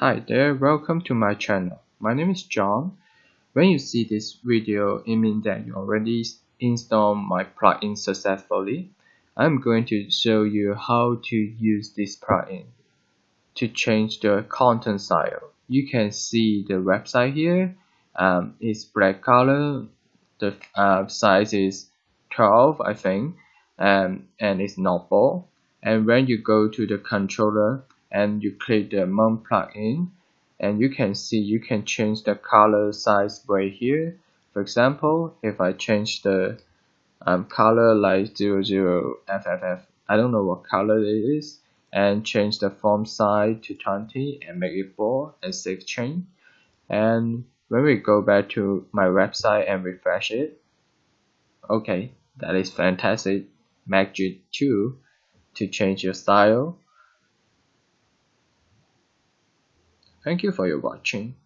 Hi there, welcome to my channel. My name is John. When you see this video, it means that you already installed my plugin successfully. I'm going to show you how to use this plugin to change the content style. You can see the website here. Um, it's black color. The uh, size is 12, I think, um, and it's not bold. And when you go to the controller, and you click the Mon plugin and you can see you can change the color size right here. For example if I change the um, color like 00FFF I don't know what color it is and change the font size to 20 and make it bold and save change. And when we go back to my website and refresh it okay that is fantastic. Magic 2 to change your style Thank you for your watching.